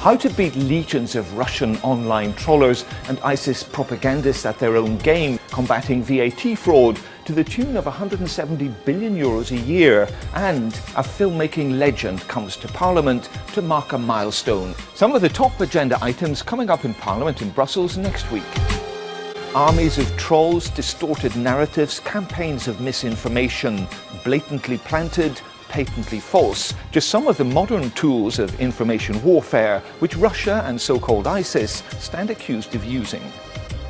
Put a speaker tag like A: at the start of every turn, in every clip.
A: how to beat legions of Russian online trollers and ISIS propagandists at their own game, combating VAT fraud to the tune of 170 billion euros a year, and a filmmaking legend comes to Parliament to mark a milestone. Some of the top agenda items coming up in Parliament in Brussels next week. Armies of trolls, distorted narratives, campaigns of misinformation, blatantly planted, patently false, just some of the modern tools of information warfare which Russia and so-called ISIS stand accused of using.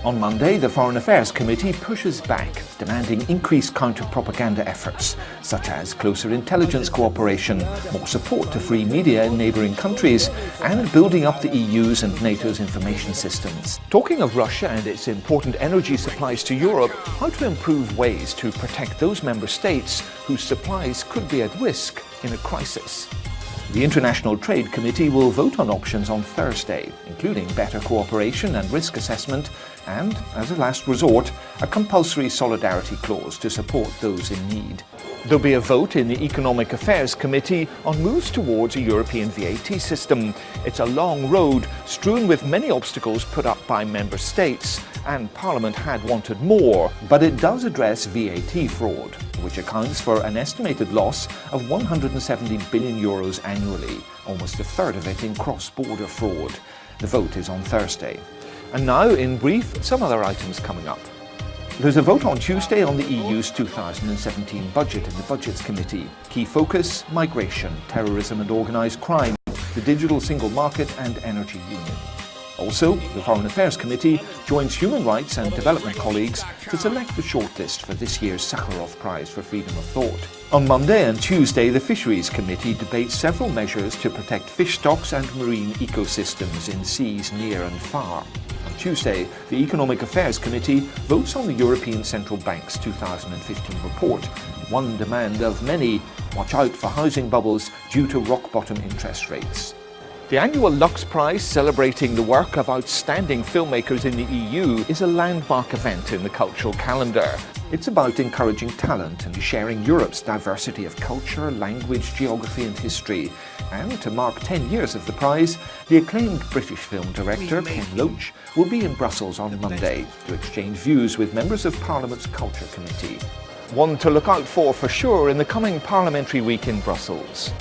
A: On Monday, the Foreign Affairs Committee pushes back, demanding increased counter-propaganda efforts, such as closer intelligence cooperation, more support to free media in neighbouring countries, and building up the EU's and NATO's information systems. Talking of Russia and its important energy supplies to Europe, how to improve ways to protect those member states whose supplies could be at risk in a crisis. The International Trade Committee will vote on options on Thursday, including better cooperation and risk assessment, and, as a last resort, a compulsory solidarity clause to support those in need. There'll be a vote in the Economic Affairs Committee on moves towards a European VAT system. It's a long road, strewn with many obstacles put up by member states, and Parliament had wanted more, but it does address VAT fraud which accounts for an estimated loss of 170 billion euros annually, almost a third of it in cross-border fraud. The vote is on Thursday. And now, in brief, some other items coming up. There's a vote on Tuesday on the EU's 2017 budget in the Budgets Committee. Key focus, migration, terrorism and organised crime, the digital single market and energy union. Also, the Foreign Affairs Committee joins human rights and development colleagues to select the shortlist for this year's Sakharov Prize for Freedom of Thought. On Monday and Tuesday, the Fisheries Committee debates several measures to protect fish stocks and marine ecosystems in seas near and far. Tuesday, the Economic Affairs Committee votes on the European Central Bank's 2015 report. One demand of many, watch out for housing bubbles due to rock-bottom interest rates. The annual Lux Prize, celebrating the work of outstanding filmmakers in the EU, is a landmark event in the cultural calendar. It's about encouraging talent and sharing Europe's diversity of culture, language, geography and history. And to mark 10 years of the prize, the acclaimed British film director Ken Loach will be in Brussels on Monday to exchange views with members of Parliament's Culture Committee. One to look out for for sure in the coming parliamentary week in Brussels.